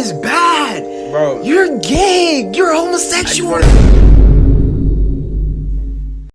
is bad. Bro. You're gay. You're homosexual.